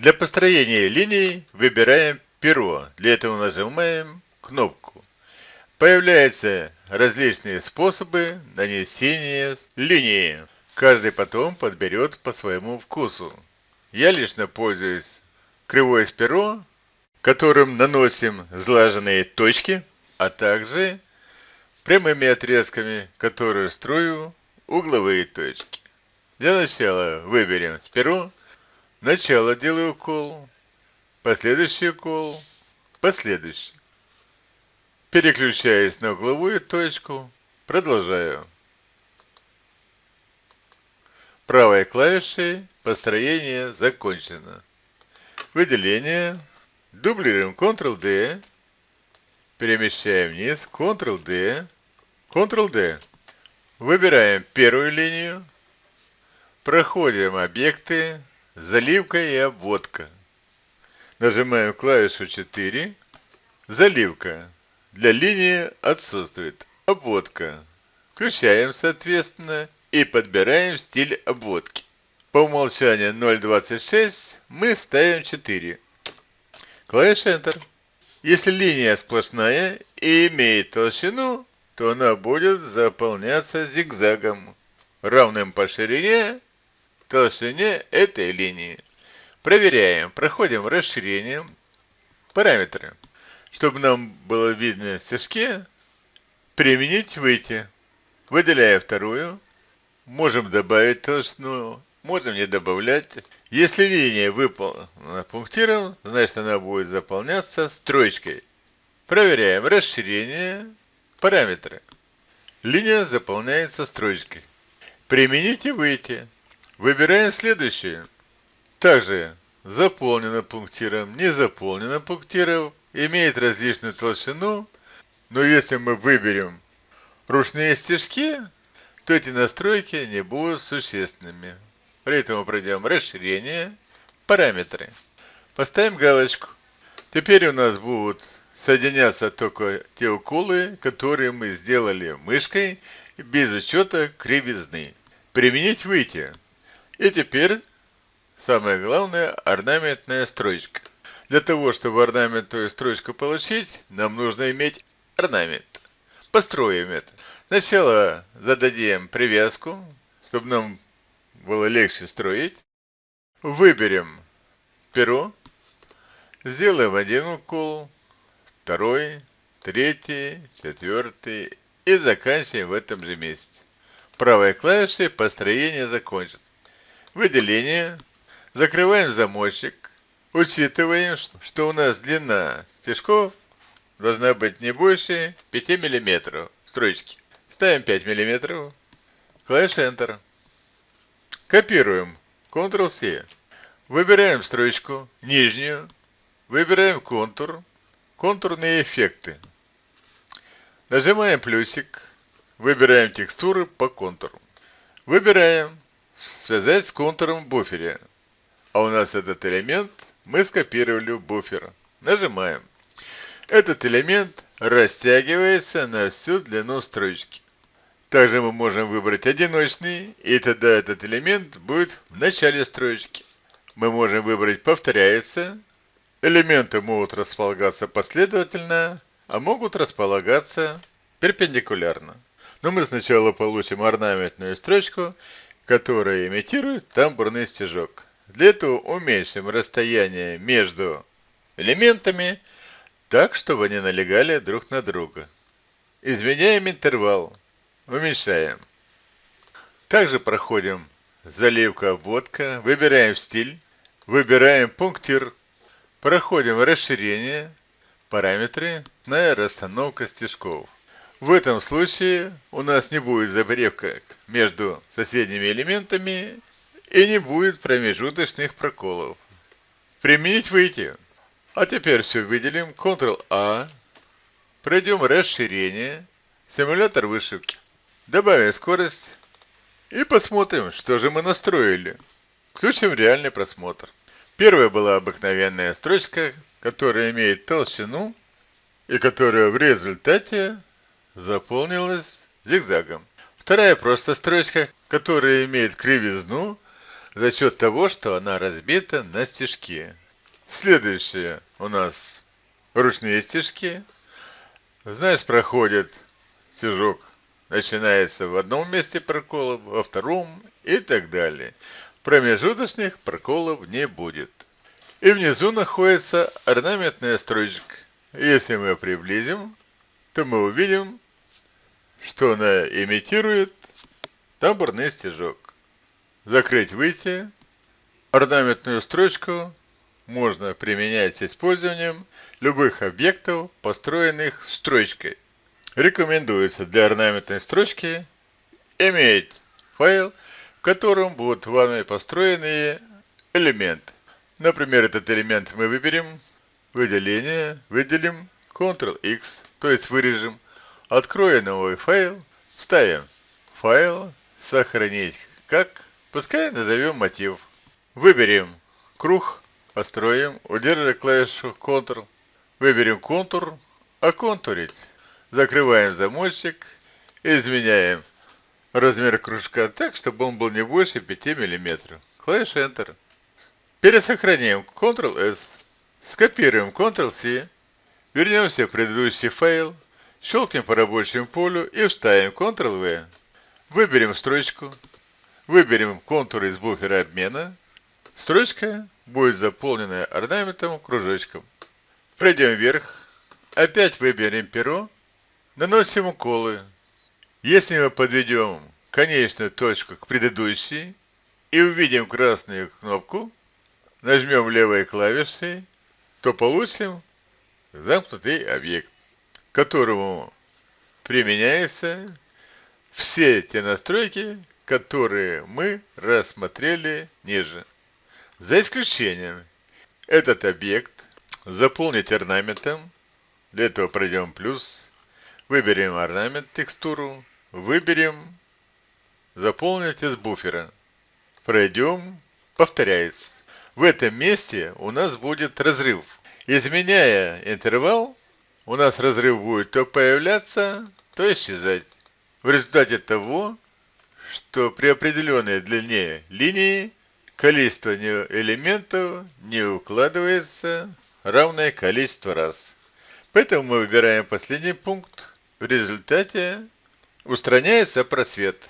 Для построения линий выбираем перо. Для этого нажимаем кнопку. Появляются различные способы нанесения линии. Каждый потом подберет по своему вкусу. Я лично пользуюсь кривое перо, которым наносим сглаженные точки, а также прямыми отрезками, которые строю угловые точки. Для начала выберем перо, начало делаю укол, последующий укол, последующий. Переключаюсь на угловую точку, продолжаю. Правой клавишей построение закончено. Выделение. Дублируем Ctrl-D. Перемещаем вниз. Ctrl-D. Ctrl-D. Выбираем первую линию. Проходим объекты. Заливка и обводка. Нажимаем клавишу 4. Заливка. Для линии отсутствует. Обводка. Включаем, соответственно, и подбираем стиль обводки. По умолчанию 0.26 мы ставим 4. Клавиша Enter. Если линия сплошная и имеет толщину, то она будет заполняться зигзагом, равным по ширине толщине этой линии. Проверяем. Проходим расширение. Параметры. Чтобы нам было видно стежки, применить выйти. Выделяя вторую, можем добавить толщину, можем не добавлять. Если линия выполнена пунктиром, значит она будет заполняться строчкой. Проверяем расширение, параметры. Линия заполняется строчкой. Применить и выйти. Выбираем следующее. Также заполнено пунктиром, не заполнено пунктиром, имеет различную толщину, но если мы выберем ручные стежки, то эти настройки не будут существенными. При этом пройдем расширение, параметры. Поставим галочку. Теперь у нас будут соединяться только те уколы, которые мы сделали мышкой без учета кривизны. Применить выйти. И теперь самое главное орнаментная строчка. Для того, чтобы орнаментную строчку получить, нам нужно иметь орнамент. Построим это. Сначала зададим привязку, чтобы нам было легче строить. Выберем перо, сделаем один укол, второй, третий, четвертый и заканчиваем в этом же месте. Правой клавишей построение закончено. Выделение. Закрываем замочек. Учитываем, что у нас длина стежков должна быть не больше 5 мм строчки. Ставим 5 мм. Клавиша Enter. Копируем. Ctrl-C. Выбираем строчку, нижнюю. Выбираем контур. Контурные эффекты. Нажимаем плюсик. Выбираем текстуры по контуру. Выбираем «Связать с контуром в буфере». А у нас этот элемент мы скопировали в буфер. Нажимаем. Этот элемент растягивается на всю длину строчки. Также мы можем выбрать одиночный, и тогда этот элемент будет в начале строчки. Мы можем выбрать повторяется. Элементы могут располагаться последовательно, а могут располагаться перпендикулярно. Но мы сначала получим орнаментную строчку, которая имитирует тамбурный стежок. Для этого уменьшим расстояние между элементами так, чтобы они налегали друг на друга. Изменяем интервал. Уменьшаем. Также проходим заливка, обводка, выбираем стиль, выбираем пунктир, проходим расширение, параметры, на расстановка стежков. В этом случае у нас не будет забревка между соседними элементами и не будет промежуточных проколов. Применить выйти. А теперь все выделим. Ctrl-A. Пройдем расширение. Симулятор вышивки. Добавим скорость. И посмотрим, что же мы настроили. Включим реальный просмотр. Первая была обыкновенная строчка, которая имеет толщину и которая в результате заполнилась зигзагом. Вторая просто строчка, которая имеет кривизну, за счет того, что она разбита на стежки. Следующее у нас ручные стежки. Знаешь, проходит стежок, начинается в одном месте прокола, во втором и так далее. Промежуточных проколов не будет. И внизу находится орнаментная строчка. Если мы приблизим, то мы увидим, что она имитирует тамбурный стежок. Закрыть выйти. Орнаментную строчку можно применять с использованием любых объектов, построенных строчкой. Рекомендуется для орнаментной строчки иметь файл, в котором будут вами построенные элементы. Например, этот элемент мы выберем, выделение, выделим, Ctrl-X, то есть вырежем, откроем новый файл, вставим файл, сохранить как, пускай назовем мотив. Выберем круг, построим, удерживая клавишу Ctrl, выберем контур, оконтурить. Закрываем замочек, изменяем размер кружка так, чтобы он был не больше 5 мм. Клавиша Enter. Пересохраняем Ctrl-S, скопируем Ctrl-C, вернемся в предыдущий файл, щелкнем по рабочему полю и вставим Ctrl-V. Выберем строчку, выберем контур из буфера обмена. Строчка будет заполнена орнаментом кружочком. Пройдем вверх, опять выберем перо, наносим уколы. Если мы подведем конечную точку к предыдущей и увидим красную кнопку, нажмем левой клавишей, то получим замкнутый объект, которому применяется все те настройки, которые мы рассмотрели ниже. За исключением этот объект заполнить орнаментом. Для этого пройдем плюс. Выберем орнамент текстуру. Выберем заполнить из буфера. Пройдем. Повторяется. В этом месте у нас будет разрыв. Изменяя интервал, у нас разрыв будет то появляться, то исчезать в результате того, что при определенной длине линии количество элементов не укладывается равное количество раз. Поэтому мы выбираем последний пункт. В результате устраняется просвет.